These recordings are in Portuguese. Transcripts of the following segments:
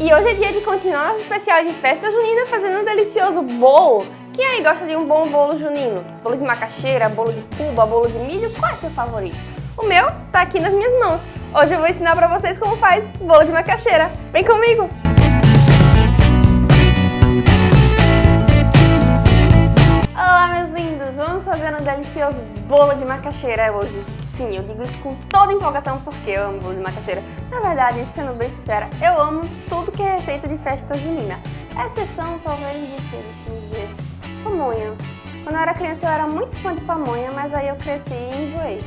E hoje é dia de continuar nosso especial de festa junina fazendo um delicioso bolo. Quem aí gosta de um bom bolo junino? Bolo de macaxeira, bolo de cuba, bolo de milho, qual é seu favorito? O meu tá aqui nas minhas mãos. Hoje eu vou ensinar pra vocês como faz bolo de macaxeira. Vem comigo! Olá meus lindos, vamos fazer um delicioso bolo de macaxeira hoje. Sim, eu digo isso com toda empolgação porque eu amo bolo de macaxeira. Na verdade, sendo bem sincera, eu amo tudo que é receita de festa junina. Exceção, talvez, de que, ver, pamonha. Quando eu era criança eu era muito fã de pamonha, mas aí eu cresci e enjoei.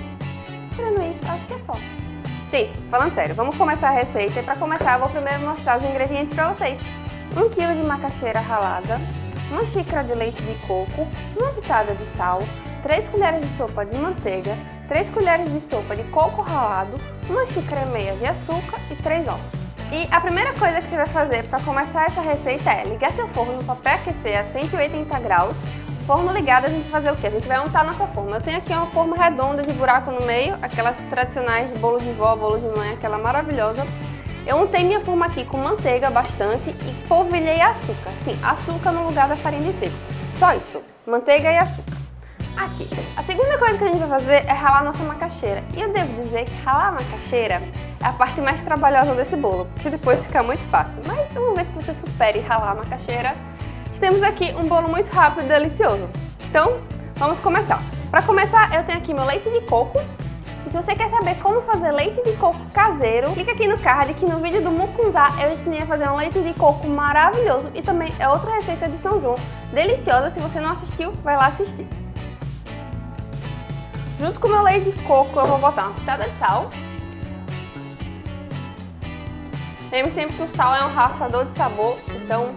Tirando isso, acho que é só. Gente, falando sério, vamos começar a receita e para começar eu vou primeiro mostrar os ingredientes para vocês. 1 kg de macaxeira ralada, uma xícara de leite de coco, uma pitada de sal, 3 colheres de sopa de manteiga, 3 colheres de sopa de coco ralado, uma xícara e meia de açúcar e 3 ovos. E a primeira coisa que você vai fazer para começar essa receita é ligar seu forno para pré-aquecer a 180 graus. Forno ligado, a gente vai fazer o que? A gente vai untar nossa forma. Eu tenho aqui uma forma redonda de buraco no meio, aquelas tradicionais de bolo de vó, bolo de mãe, aquela maravilhosa. Eu untei minha forma aqui com manteiga bastante e polvilhei açúcar. Sim, açúcar no lugar da farinha de trigo. Só isso, manteiga e açúcar. Aqui. A segunda coisa que a gente vai fazer é ralar nossa macaxeira. E eu devo dizer que ralar a macaxeira é a parte mais trabalhosa desse bolo, porque depois fica muito fácil. Mas uma vez que você supere ralar a macaxeira, temos aqui um bolo muito rápido e delicioso. Então, vamos começar. Para começar, eu tenho aqui meu leite de coco. E se você quer saber como fazer leite de coco caseiro, clica aqui no card que no vídeo do mucunzá eu ensinei a fazer um leite de coco maravilhoso e também é outra receita de São João deliciosa. Se você não assistiu, vai lá assistir. Junto com o meu leite de coco, eu vou botar uma pitada de sal. Lembre sempre que o sal é um raçador de sabor, então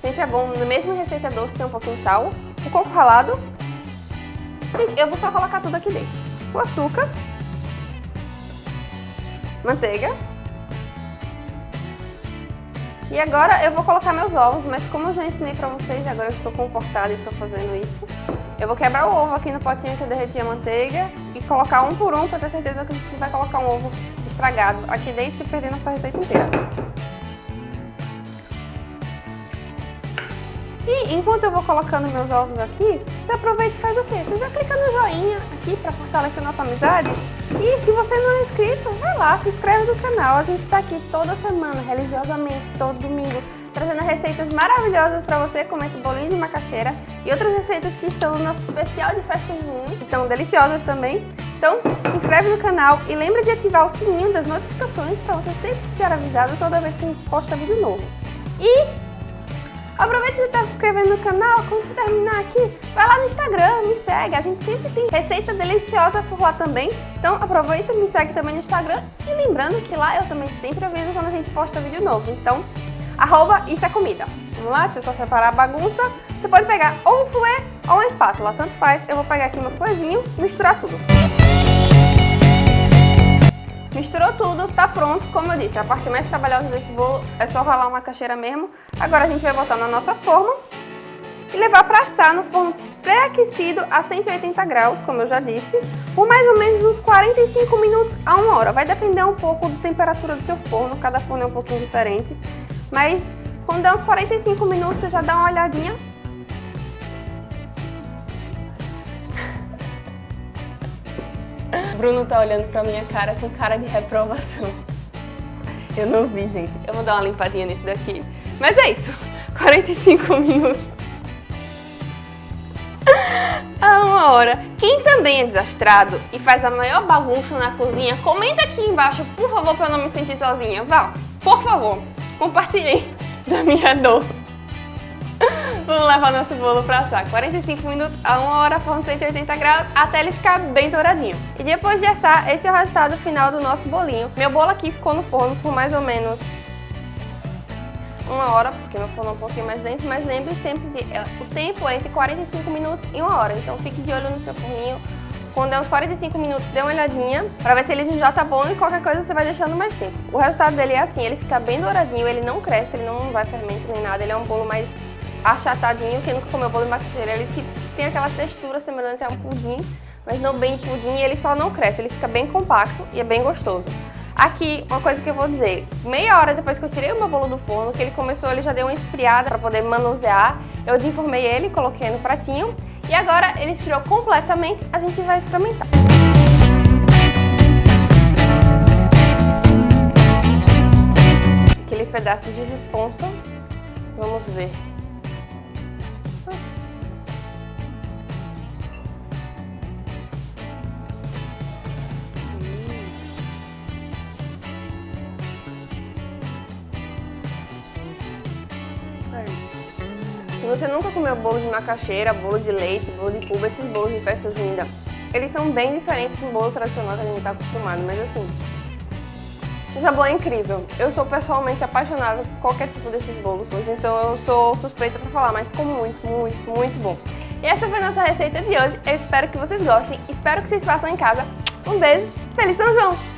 sempre é bom, na mesma receita doce, ter um pouquinho de sal. O coco ralado. E eu vou só colocar tudo aqui dentro. O açúcar. Manteiga. E agora eu vou colocar meus ovos, mas como eu já ensinei pra vocês, agora eu estou comportada e estou fazendo isso. Eu vou quebrar o ovo aqui no potinho que eu derreti a manteiga e colocar um por um para ter certeza que não vai colocar um ovo estragado aqui dentro e perder nossa receita inteira. E enquanto eu vou colocando meus ovos aqui, você aproveita e faz o quê? Você já clica no joinha aqui para fortalecer nossa amizade. E se você não é inscrito, vai lá, se inscreve no canal. A gente está aqui toda semana, religiosamente, todo domingo, trazendo receitas maravilhosas para você, como esse bolinho de macaxeira e outras receitas que estão no nosso especial de festa junina, que estão deliciosas também. Então, se inscreve no canal e lembra de ativar o sininho das notificações para você sempre ser avisado toda vez que a gente posta vídeo novo. E Aproveita você está se inscrevendo no canal, quando você terminar aqui, vai lá no Instagram, me segue, a gente sempre tem receita deliciosa por lá também. Então aproveita, me segue também no Instagram e lembrando que lá eu também sempre aviso quando a gente posta vídeo novo. Então arroba isso é comida. Vamos lá, deixa eu só separar a bagunça. Você pode pegar ou um fouet ou uma espátula, tanto faz. Eu vou pegar aqui meu fouetzinho e misturar tudo. Misturou tudo, tá pronto, como eu disse, a parte mais trabalhosa desse bolo é só ralar uma caixeira mesmo. Agora a gente vai botar na nossa forma e levar para assar no forno pré-aquecido a 180 graus, como eu já disse, por mais ou menos uns 45 minutos a uma hora. Vai depender um pouco da temperatura do seu forno, cada forno é um pouquinho diferente. Mas quando der uns 45 minutos, você já dá uma olhadinha. Bruno tá olhando pra minha cara com cara de reprovação. Eu não vi, gente. Eu vou dar uma limpadinha nisso daqui. Mas é isso. 45 minutos. A uma hora. Quem também é desastrado e faz a maior bagunça na cozinha, comenta aqui embaixo, por favor, pra eu não me sentir sozinha. Vá, por favor compartilhem da minha dor. Vamos levar nosso bolo para assar 45 minutos a 1 hora, forno 180 graus, até ele ficar bem douradinho. E depois de assar, esse é o resultado final do nosso bolinho. Meu bolo aqui ficou no forno por mais ou menos uma hora, porque meu forno é um pouquinho mais lento, mas lembre sempre que é, o tempo é entre 45 minutos e uma hora, então fique de olho no seu forninho, quando der uns 45 minutos, dê uma olhadinha pra ver se ele já tá bom e qualquer coisa você vai deixando mais tempo. O resultado dele é assim, ele fica bem douradinho, ele não cresce, ele não vai fermento nem nada, ele é um bolo mais achatadinho, quem nunca comeu bolo de macaxeira, ele tipo, tem aquela textura semelhante a um pudim, mas não bem pudim, ele só não cresce, ele fica bem compacto e é bem gostoso. Aqui, uma coisa que eu vou dizer, meia hora depois que eu tirei o meu bolo do forno, que ele começou, ele já deu uma esfriada para poder manusear, eu desenformei ele, coloquei no pratinho, e agora ele esfriou completamente, a gente vai experimentar. Aquele pedaço de responsa, vamos ver. Se você nunca comeu bolo de macaxeira, bolo de leite, bolo de cuba, esses bolos de festa junina, eles são bem diferentes do bolo tradicional que a gente está acostumado, mas assim, o sabor é incrível. Eu sou pessoalmente apaixonada por qualquer tipo desses bolos, então eu sou suspeita para falar, mas ficou muito, muito, muito bom. E essa foi a nossa receita de hoje, eu espero que vocês gostem, espero que vocês façam em casa. Um beijo, Feliz São João!